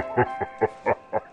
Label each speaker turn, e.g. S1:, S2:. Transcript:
S1: ha ha ha ha ha